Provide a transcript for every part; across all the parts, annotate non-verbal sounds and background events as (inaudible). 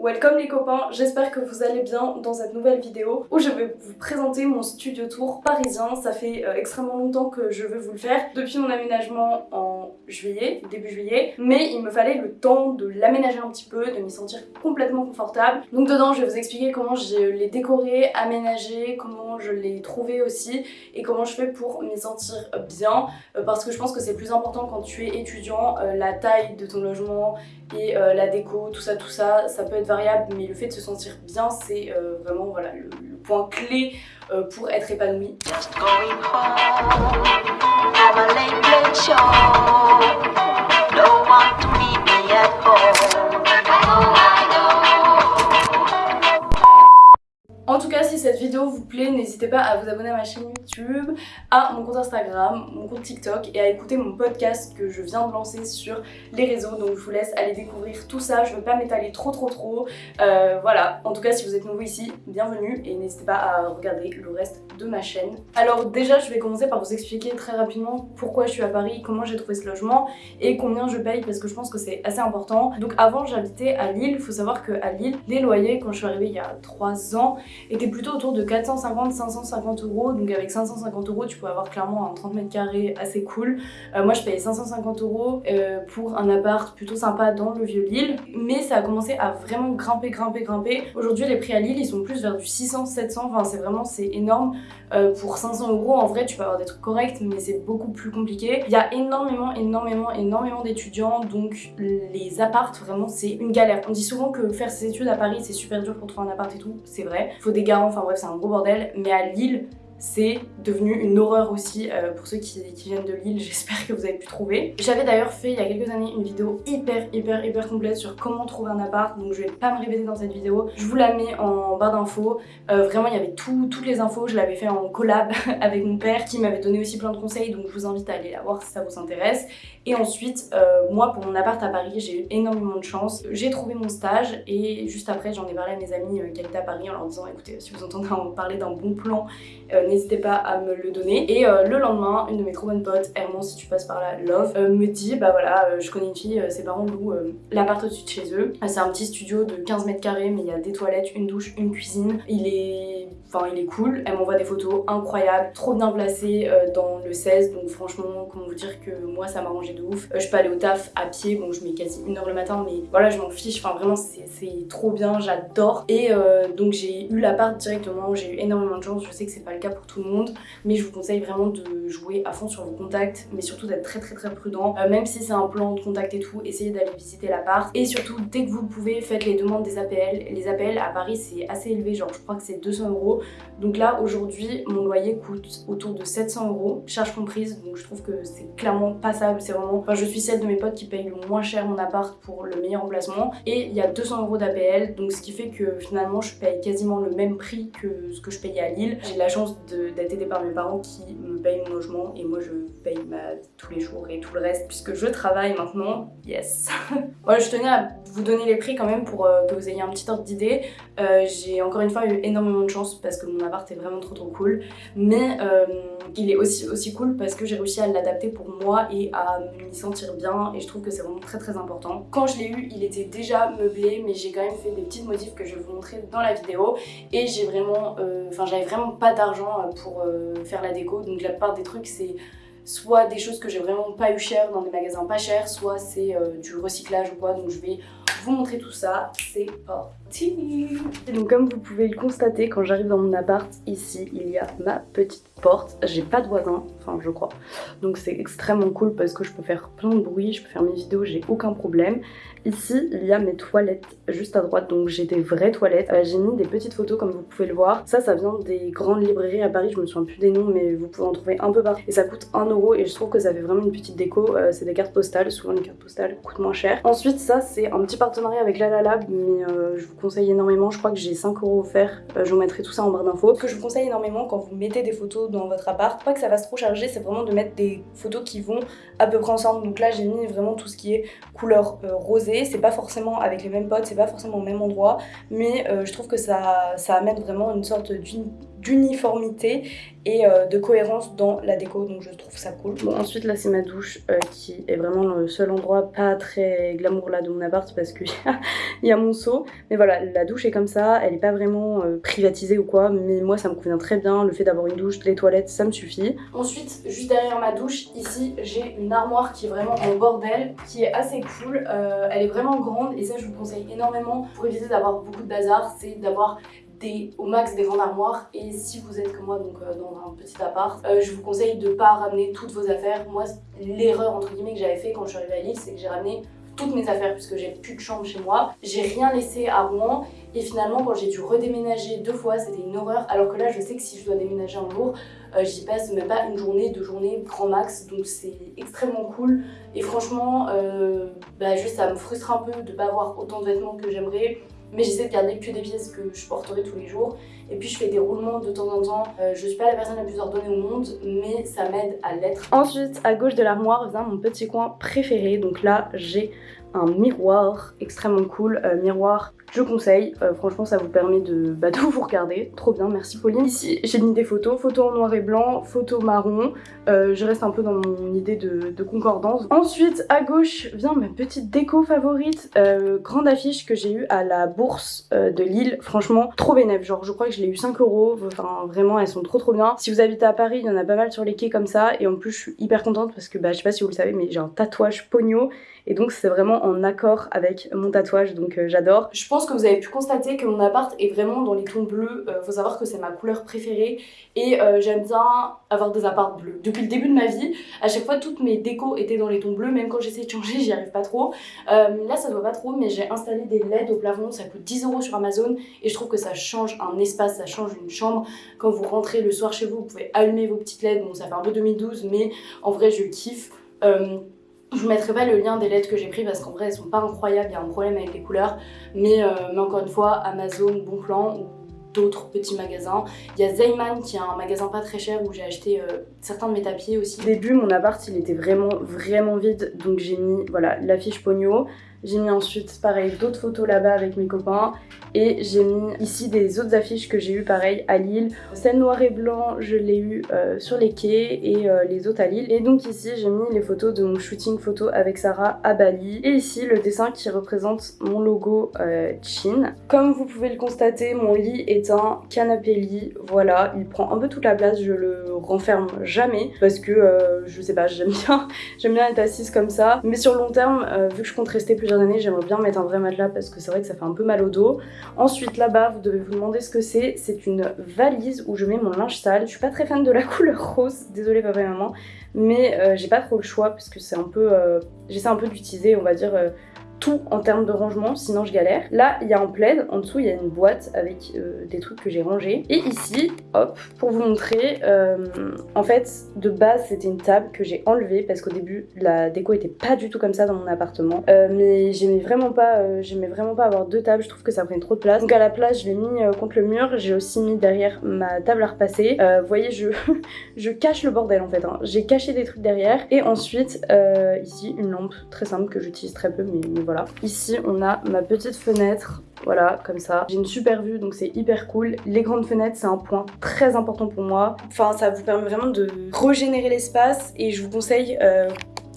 Welcome les copains, j'espère que vous allez bien dans cette nouvelle vidéo où je vais vous présenter mon studio tour parisien. Ça fait euh, extrêmement longtemps que je veux vous le faire, depuis mon aménagement en juillet, début juillet, mais il me fallait le temps de l'aménager un petit peu, de m'y sentir complètement confortable. Donc dedans je vais vous expliquer comment je l'ai décoré, aménagé, comment je l'ai trouvé aussi et comment je fais pour m'y sentir bien. Euh, parce que je pense que c'est plus important quand tu es étudiant, euh, la taille de ton logement et la déco, tout ça, tout ça, ça peut être variable, mais le fait de se sentir bien, c'est euh, vraiment voilà, le, point clé euh, pour être épanoui. En tout cas, si cette vidéo vous plaît, n'hésitez pas à vous abonner à ma chaîne YouTube, à mon compte Instagram, mon compte TikTok et à écouter mon podcast que je viens de lancer sur les réseaux. Donc je vous laisse aller découvrir tout ça, je veux pas m'étaler trop trop trop. Euh, voilà, en tout cas si vous êtes nouveau ici, bienvenue et n'hésitez pas à regarder le reste de ma chaîne. Alors déjà, je vais commencer par vous expliquer très rapidement pourquoi je suis à Paris, comment j'ai trouvé ce logement et combien je paye parce que je pense que c'est assez important. Donc avant, j'habitais à Lille. Il faut savoir qu'à Lille, les loyers, quand je suis arrivée il y a 3 ans, était plutôt autour de 450-550 euros. Donc avec 550 euros, tu peux avoir clairement un 30 mètres carrés assez cool. Euh, moi, je payais 550 euros euh, pour un appart plutôt sympa dans le vieux Lille. Mais ça a commencé à vraiment grimper, grimper, grimper. Aujourd'hui, les prix à Lille, ils sont plus vers du 600-700. Enfin, c'est vraiment, c'est énorme. Euh, pour 500 euros, en vrai, tu peux avoir des trucs corrects, mais c'est beaucoup plus compliqué. Il y a énormément, énormément, énormément d'étudiants. Donc les appartes, vraiment, c'est une galère. On dit souvent que faire ses études à Paris, c'est super dur pour trouver un appart et tout. C'est vrai. Des garants, enfin bref, c'est un gros bordel. Mais à Lille, c'est devenu une horreur aussi euh, pour ceux qui, viennent de Lille, (laughs) j'espère que vous avez pu trouver. J'avais d'ailleurs fait il y a quelques années une vidéo hyper hyper hyper complète sur comment trouver un appart, donc je vais pas me répéter dans cette vidéo, je vous la mets en barre d'infos, euh, vraiment il y avait toutes les infos, je l'avais fait en collab (laughs) avec mon père qui m'avait donné aussi plein de conseils, donc je vous invite à aller la voir si ça vous intéresse. Et ensuite, euh, moi pour mon appart à Paris, j'ai eu énormément de chance, j'ai trouvé mon stage et juste après j'en ai parlé à mes amis qui étaient à Paris en leur disant écoutez si vous entendez parler d'un bon plan, n'hésitez pas à me le donner. Et euh, le lendemain, une de mes trop bonnes potes, Hermon si tu passes par là, Love, euh, me dit bah voilà, euh, je connais une fille, ses parents louent l'appart au-dessus de chez eux. c'est un petit studio de 15 mètres carrés, mais il y a des toilettes, une douche, une cuisine. Il est Enfin, il est cool. Elle m'envoie des photos incroyables, trop bien placées dans le 16. Donc franchement, comment vous dire que moi, ça m'a rangé de ouf. je peux aller au taf à pied. Bon, je mets quasi une heure le matin, mais voilà, je m'en fiche. Enfin, vraiment, c'est trop bien. J'adore. Et donc, j'ai eu l'appart directement. J'ai eu énormément de chance. Je sais que c'est pas le cas tout le monde mais je vous conseille vraiment de jouer à fond sur vos contacts mais surtout d'être très très très prudent. Euh, même si c'est un plan de contact et tout essayez d'aller visiter l'appart. Et surtout dès que vous pouvez faites les demandes des APL les APL à Paris c'est assez élevé genre je crois que c'est 200 euros. Donc là aujourd'hui mon loyer coûte autour de 700 euros charge comprise. Donc je trouve que c'est clairement passable c'est vraiment enfin je suis celle de mes potes qui paye le moins cher mon appart pour le meilleur emplacement. Et il y a 200 euros d'APL donc ce qui fait que finalement je paye quasiment le même prix que ce que je payais à Lille. J'ai la chance d'être aidée par mes parents qui mon logement et moi je paye ma tous les jours et tout le reste puisque je travaille maintenant. Yes (laughs) Voilà, je tenais à vous donner les prix quand même pour euh, que vous ayez un petit ordre d'idée. Euh, j'ai encore une fois eu énormément de chance parce que mon appart est vraiment trop trop cool. Mais euh, il est aussi, aussi cool parce que j'ai réussi à l'adapter pour moi et à m'y sentir bien et je trouve que c'est vraiment très très important. Quand je l'ai eu, il était déjà meublé mais j'ai quand même fait des petites modifs que je vais vous montrer dans la vidéo et j'ai vraiment, enfin j'avais vraiment pas d'argent pour faire la déco donc la plupart des trucs c'est soit des choses que j'ai vraiment pas eu cher dans des magasins pas chers, soit c'est euh, du recyclage ou quoi. Donc je vais vous montrer tout ça. C'est parti Donc comme vous pouvez le constater, quand j'arrive dans mon appart, ici, il y a ma petite porte. J'ai pas de voisins, enfin je crois. Donc c'est extrêmement cool parce que je peux faire plein de bruit, je peux faire mes vidéos, j'ai aucun problème. Ici, il y a mes toilettes juste à droite, donc j'ai des vraies toilettes. Euh, j'ai mis des petites photos comme vous pouvez le voir. Ça, ça vient des grandes librairies à Paris, je me souviens plus des noms, mais vous pouvez en trouver un peu partout. Et ça coûte 1 euro et je trouve que ça fait vraiment une petite déco. Euh, c'est des cartes postales, souvent les cartes postales coûtent moins cher. Ensuite, ça, c'est un petit partenariat avec La La Lab, mais euh, je vous conseille énormément. Je crois que j'ai 5 euros offerts. je vous mettrai tout ça en barre d'infos. Ce que je vous conseille énormément quand vous mettez des photos dans votre appart, pas que ça va trop charger, c'est vraiment de mettre des photos qui vont à peu près ensemble. Donc là, j'ai mis vraiment tout ce qui est couleur rosée. C'est pas forcément avec les mêmes potes, c'est pas forcément au même endroit, mais euh, je trouve que ça, ça amène vraiment une sorte d'uniformité et euh, de cohérence dans la déco. Donc je trouve ça cool. Bon ensuite là c'est ma douche euh, qui est vraiment le seul endroit pas très glamour là de mon appart parce qu'il (laughs) y, a mon seau. Mais voilà la douche est comme ça. Elle est pas vraiment euh, privatisée ou quoi mais moi ça me convient très bien. Le fait d'avoir une douche, les toilettes ça me suffit. Ensuite juste derrière ma douche ici j'ai une armoire qui est vraiment en bordel qui est assez cool. Elle est vraiment grande et ça je vous conseille énormément pour éviter d'avoir beaucoup de bazar c'est d'avoir au max des grandes armoires et si vous êtes comme moi donc euh, dans un petit appart euh, je vous conseille de pas ramener toutes vos affaires. Moi l'erreur entre guillemets que j'avais fait quand je suis arrivée à Lille c'est que j'ai ramené toutes mes affaires puisque j'ai plus de chambre chez moi. J'ai rien laissé à Rouen. Et finalement quand j'ai dû redéménager deux fois c'était une horreur. Alors que là je sais que si je dois déménager un jour euh, j'y passe même pas une journée, deux journées grand max. Donc c'est extrêmement cool. Et franchement bah, juste ça me frustre un peu de pas avoir autant de vêtements que j'aimerais mais j'essaie de garder que des pièces que je porterai tous les jours. Et puis je fais des roulements de temps en temps. Euh, je suis pas la personne la plus ordonnée au monde mais ça m'aide à l'être. Ensuite à gauche de l'armoire vient mon petit coin préféré. Donc là j'ai un miroir extrêmement cool, euh, miroir je conseille, euh, franchement ça vous permet de, bah, (laughs) de vous regarder, trop bien, merci Pauline. Ici j'ai mis des photos, photos en noir et blanc, photos marron, euh, je reste un peu dans mon idée de, concordance. Ensuite à gauche vient ma petite déco favorite, euh, grande affiche que j'ai eue à la bourse de Lille, franchement trop bénéf, genre je crois que je l'ai eu 5 euros, enfin vraiment elles sont trop trop bien. Si vous habitez à Paris, il y en a pas mal sur les quais comme ça. Et en plus je suis hyper contente parce que bah je sais pas si vous le savez mais j'ai un tatouage pogno et donc c'est vraiment en accord avec mon tatouage. Donc j'adore. Je pense pense que vous avez pu constater que mon appart est vraiment dans les tons bleus. Euh, faut savoir que c'est ma couleur préférée et euh, j'aime bien avoir des apparts bleus. Depuis le début de ma vie, à chaque fois toutes mes décos étaient dans les tons bleus, même quand j'essaie de changer, (laughs) j'y arrive pas trop. Euh, là ça doit pas trop, mais j'ai installé des LED au plafond, ça coûte 10 euros sur Amazon et je trouve que ça change un espace, ça change une chambre. Quand vous rentrez le soir chez vous, vous pouvez allumer vos petites LED, bon ça fait un peu 2012, mais en vrai je kiffe. Je vous mettrai pas le lien des lettres que j'ai pris parce qu'en vrai elles sont pas incroyables, il y a un problème avec les couleurs. Mais, euh, encore une fois, Amazon, Bon Plan ou d'autres petits magasins. Il y a Zayman qui est un magasin pas très cher où j'ai acheté euh, certains de mes tapis aussi. Au début mon appart il était vraiment vraiment vide donc j'ai mis voilà l'affiche Pogno. J'ai mis ensuite pareil d'autres photos là-bas avec mes copains et j'ai mis ici des autres affiches que j'ai eu pareil à Lille. Celle noir et blanc je l'ai eu euh, sur les quais et euh, les autres à Lille. Et donc ici j'ai mis les photos de mon shooting photo avec Sarah à Bali. Et ici le dessin qui représente mon logo euh, Chin. Comme vous pouvez le constater mon lit est un canapé lit. Voilà il prend un peu toute la place. Je le renferme jamais parce que je sais pas j'aime bien, (laughs) j'aime bien être assise comme ça. Mais sur le long terme vu que je compte rester plus j'aimerais bien mettre un vrai matelas parce que c'est vrai que ça fait un peu mal au dos. Ensuite là-bas, vous devez vous demander ce que c'est. C'est une valise où je mets mon linge sale. Je suis pas très fan de la (laughs) couleur rose, désolée papa et maman, mais euh, j'ai pas trop le choix parce que c'est un peu... Euh, j'essaie un peu d'utiliser, on va dire, euh, tout en termes de rangement, sinon je galère. Là, il y a un plaid, en dessous, il y a une boîte avec euh, des trucs que j'ai rangés. Et ici, hop, pour vous montrer, euh, en fait, de base, c'était une table que j'ai enlevée parce qu'au début, la déco était pas du tout comme ça dans mon appartement. Euh, mais j'aimais vraiment pas vraiment pas avoir deux tables, je trouve que ça prenait trop de place. Donc à la place, je l'ai mis contre le mur, j'ai aussi mis derrière ma table à repasser. vous voyez, je, (laughs) je cache le bordel en fait. Hein. J'ai caché des trucs derrière. Et ensuite, ici, une lampe très simple que j'utilise très peu, mais voilà. Ici, on a ma petite fenêtre voilà, comme ça. J'ai une super vue, donc c'est hyper cool. Les grandes fenêtres, c'est un point très important pour moi. Enfin, ça vous permet vraiment de régénérer l'espace et je vous conseille euh,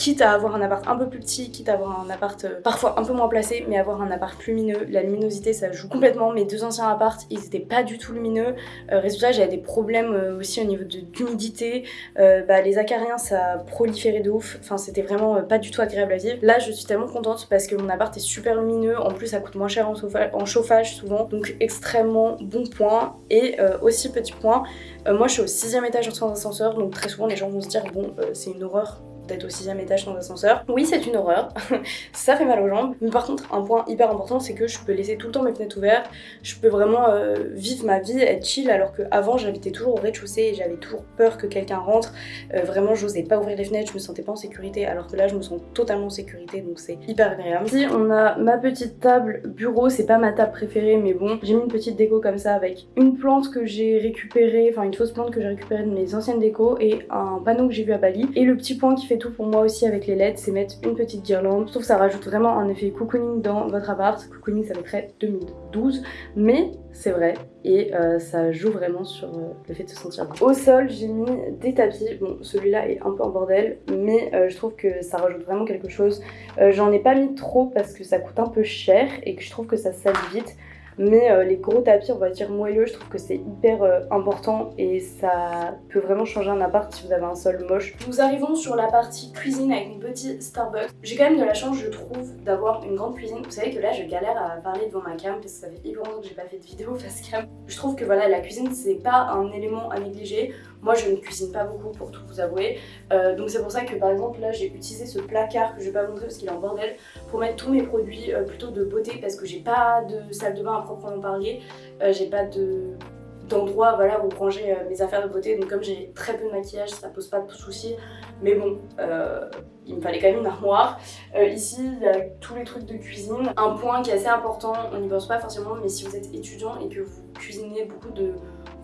quitte à avoir un appart un peu plus petit, quitte à avoir un appart euh, parfois un peu moins placé, mais avoir un appart lumineux. La luminosité, ça joue complètement. Mes deux anciens apparts, ils étaient pas du tout lumineux. Euh, résultat, j'avais des problèmes euh, aussi au niveau d'humidité. bah, les acariens, ça proliférait de ouf. Enfin, c'était vraiment pas du tout agréable à vivre. Là, je suis tellement contente parce que mon appart est super lumineux. En plus, ça coûte moins cher en, en chauffage souvent. Donc, extrêmement bon point. Et aussi, petit point, moi, je suis au sixième étage sans ascenseur. Donc, très souvent, les gens vont se dire, bon, c'est une horreur au sixième étage sans ascenseur. Oui, c'est une horreur, (laughs) ça fait mal aux jambes. Mais par contre, un point hyper important, c'est que je peux laisser tout le temps mes fenêtres ouvertes. Je peux vraiment euh, vivre ma vie, être chill, alors qu'avant, j'habitais toujours au rez-de-chaussée et j'avais toujours peur que quelqu'un rentre. Euh, vraiment, j'osais pas ouvrir les fenêtres, je me sentais pas en sécurité, alors que là, je me sens totalement en sécurité, donc c'est hyper agréable. Ici, on a ma petite table bureau, c'est pas ma table préférée, mais bon, j'ai mis une petite déco comme ça avec une plante que j'ai récupérée, enfin une fausse plante que j'ai récupérée de mes anciennes décos et un panneau que j'ai vu à Bali. Et le petit point qui fait tout pour moi aussi avec les LED, c'est mettre une petite guirlande. Je trouve que ça rajoute vraiment un effet cocooning dans votre appart. Cocooning ça très 2012, mais c'est vrai et euh, ça joue vraiment sur euh, le fait de se sentir. Au sol j'ai mis des tapis, bon celui-là est un peu en bordel mais euh, je trouve que ça rajoute vraiment quelque chose. J'en ai pas mis trop parce que ça coûte un peu cher et que je trouve que ça salit vite mais euh, les gros tapis, on va dire moelleux, je trouve que c'est hyper euh, important et ça peut vraiment changer un appart si vous avez un sol moche. Nous arrivons sur la partie cuisine avec une petite Starbucks. J'ai quand même de la chance, je trouve, d'avoir une grande cuisine. Vous savez que là, je galère à parler devant ma cam parce que ça fait hyper longtemps que j'ai pas fait de vidéo (laughs) face cam. Je trouve que voilà, la cuisine, c'est pas un élément à négliger. Moi, je ne cuisine pas beaucoup pour tout vous avouer. Euh, donc c'est pour ça que par exemple là, j'ai utilisé ce placard que je vais pas montrer parce qu'il est en bordel pour mettre tous mes produits plutôt de beauté parce que j'ai pas de salle de bain à proprement parler. Euh, j'ai pas de d'endroit voilà, où ranger euh, mes affaires de beauté. Donc comme j'ai très peu de maquillage ça pose pas de soucis. Mais bon euh, il me fallait quand même une armoire. Ici il y a tous les trucs de cuisine. Un point qui est assez important on n'y pense pas forcément mais si vous êtes étudiant et que vous cuisinez beaucoup de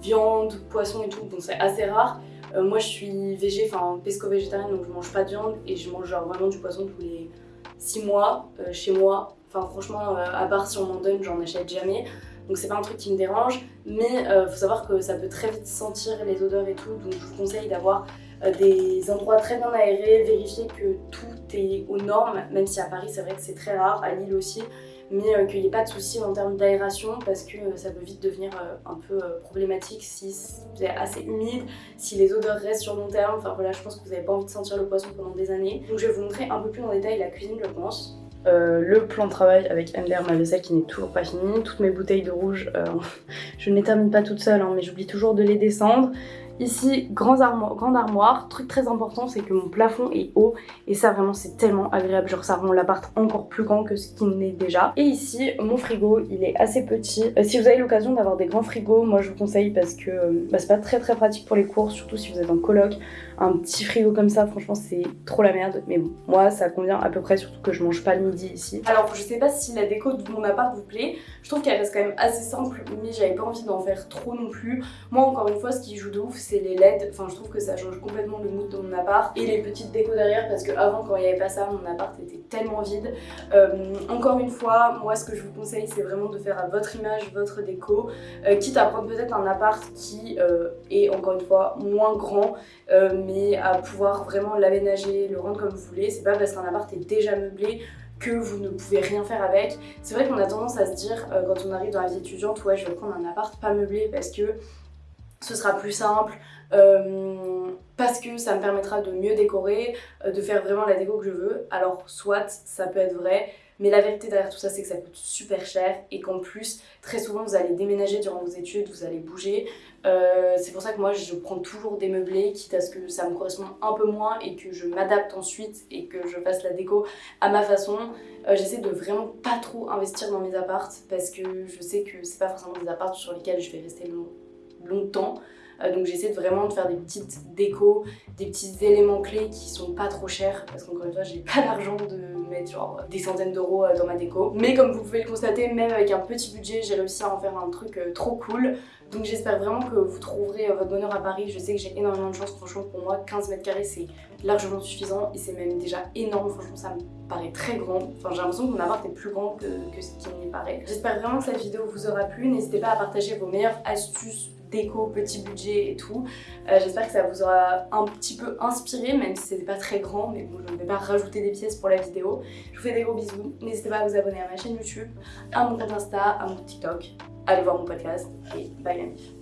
viande, poisson et tout bon c'est assez rare. Moi je suis végé, enfin pesco-végétarienne donc je mange pas de viande et je mange genre vraiment du poisson tous les 6 mois chez moi. Enfin franchement, euh, à part si on m'en donne, j'en achète jamais. Donc c'est pas un truc qui me dérange, mais euh, faut savoir que ça peut très vite sentir les odeurs et tout, donc je vous conseille d'avoir euh, des endroits très bien aérés, vérifier que tout est aux normes, même si à Paris c'est vrai que c'est très rare, à Lille aussi, mais qu'il n'y ait pas de soucis en termes d'aération parce que ça peut vite devenir un peu problématique si c'est assez humide, si les odeurs restent sur long terme, enfin voilà je pense que vous n'avez pas envie de sentir le poisson pendant des années. Donc je vais vous montrer un peu plus en détail la cuisine je pense. Euh, le plan de travail avec MDR ma vaisselle qui n'est toujours pas fini, toutes mes bouteilles de rouge, euh, (laughs) je ne les termine pas toutes seules hein, mais j'oublie toujours de les descendre. Ici, grande armoire, grande armoire. Truc très important, c'est que mon plafond est haut. Et ça, vraiment, c'est tellement agréable. Genre, ça rend l'appart encore plus grand que ce qu'il n'est déjà. Et ici, mon frigo, il est assez petit. Euh, si vous avez l'occasion d'avoir des grands frigos, moi, je vous conseille parce que bah, c'est pas très très pratique pour les courses, surtout si vous êtes en coloc un petit frigo comme ça, franchement c'est trop la merde. Mais bon, moi ça convient à peu près, surtout que je mange pas le midi ici. Alors je sais pas si la déco de mon appart vous plaît, je trouve qu'elle reste quand même assez simple, mais j'avais pas envie d'en faire trop non plus. Moi encore une fois, ce qui joue de ouf, c'est les LED. Enfin je trouve que ça change complètement le mood de mon appart. Et les petites décos derrière, parce que avant quand il n'y avait pas ça, mon appart était tellement vide. Euh, encore une fois, moi ce que je vous conseille, c'est vraiment de faire à votre image, votre déco. Euh, quitte à prendre peut-être un appart qui euh, est encore une fois moins grand, mais à pouvoir vraiment l'aménager, le rendre comme vous voulez. C'est pas parce qu'un appart est déjà meublé que vous ne pouvez rien faire avec. C'est vrai qu'on a tendance à se dire euh, quand on arrive dans la vie étudiante, ouais je vais prendre un appart pas meublé parce que ce sera plus simple, euh, parce que ça me permettra de mieux décorer, euh, de faire vraiment la déco que je veux. Alors soit ça peut être vrai, mais la vérité derrière tout ça, c'est que ça coûte super cher et qu'en plus, très souvent, vous allez déménager durant vos études, vous allez bouger. Euh, c'est pour ça que moi, je prends toujours des meublés, quitte à ce que ça me corresponde un peu moins et que je m'adapte ensuite et que je fasse la déco à ma façon. Euh, j'essaie de vraiment pas trop investir dans mes apparts parce que je sais que c'est pas forcément des apparts sur lesquels je vais rester longtemps. Euh, donc j'essaie vraiment de faire des petites décos, des petits éléments clés qui sont pas trop chers parce qu'encore une fois j'ai pas (laughs) l'argent de mettre genre des centaines d'euros euh, dans ma déco. Mais comme vous pouvez le constater, même avec un petit budget, j'ai réussi à en faire un truc euh, trop cool. Donc j'espère vraiment que vous trouverez votre bonheur à Paris. Je sais que j'ai énormément de chance, franchement pour moi 15 mètres carrés c'est largement suffisant et c'est même déjà énorme, franchement ça me paraît très grand. Enfin j'ai l'impression que mon appart est plus grand que, que ce qui m'y paraît. J'espère vraiment que cette vidéo vous aura plu. N'hésitez pas à partager vos meilleures astuces déco, petit budget et tout. Euh, j'espère que ça vous aura un petit peu inspiré, même si c'était pas très grand, mais bon, je ne vais pas rajouter des pièces pour la vidéo. Je vous fais des gros bisous. N'hésitez pas à vous abonner à ma chaîne YouTube, à mon compte Insta, à mon TikTok. Allez voir mon podcast et bye la